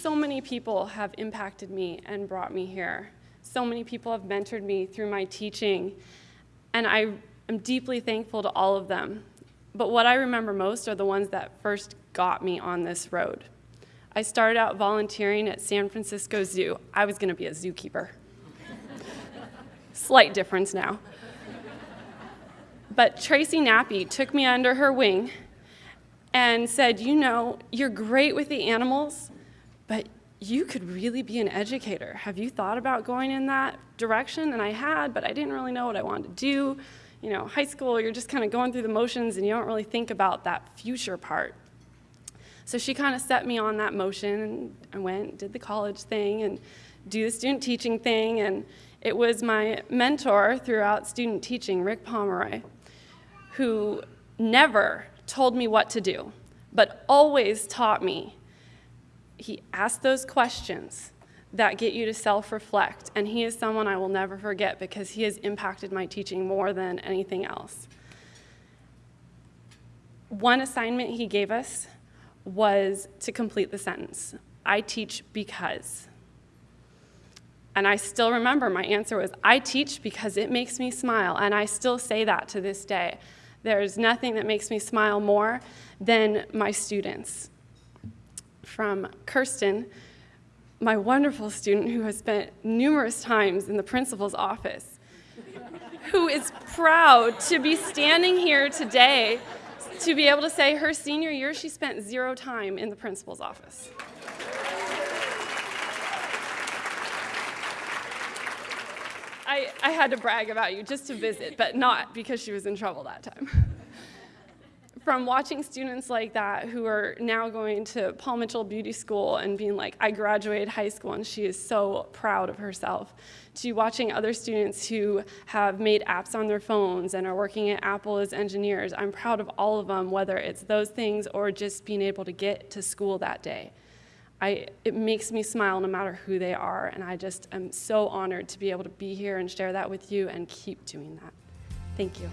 so many people have impacted me and brought me here. So many people have mentored me through my teaching, and I am deeply thankful to all of them. But what I remember most are the ones that first got me on this road. I started out volunteering at San Francisco Zoo. I was going to be a zookeeper. Slight difference now. But Tracy Nappy took me under her wing and said, You know, you're great with the animals, but you could really be an educator. Have you thought about going in that direction? And I had, but I didn't really know what I wanted to do. You know, high school, you're just kind of going through the motions and you don't really think about that future part. So she kind of set me on that motion and I went, did the college thing and do the student teaching thing. And it was my mentor throughout student teaching, Rick Pomeroy, who never told me what to do, but always taught me. He asked those questions that get you to self-reflect, and he is someone I will never forget because he has impacted my teaching more than anything else. One assignment he gave us was to complete the sentence, I teach because. And I still remember my answer was, I teach because it makes me smile, and I still say that to this day. There's nothing that makes me smile more than my students. From Kirsten, my wonderful student who has spent numerous times in the principal's office, who is proud to be standing here today to be able to say her senior year she spent zero time in the principal's office. I, I had to brag about you just to visit, but not because she was in trouble that time. From watching students like that who are now going to Paul Mitchell Beauty School and being like, I graduated high school and she is so proud of herself, to watching other students who have made apps on their phones and are working at Apple as engineers. I'm proud of all of them, whether it's those things or just being able to get to school that day. I, it makes me smile no matter who they are, and I just am so honored to be able to be here and share that with you and keep doing that. Thank you.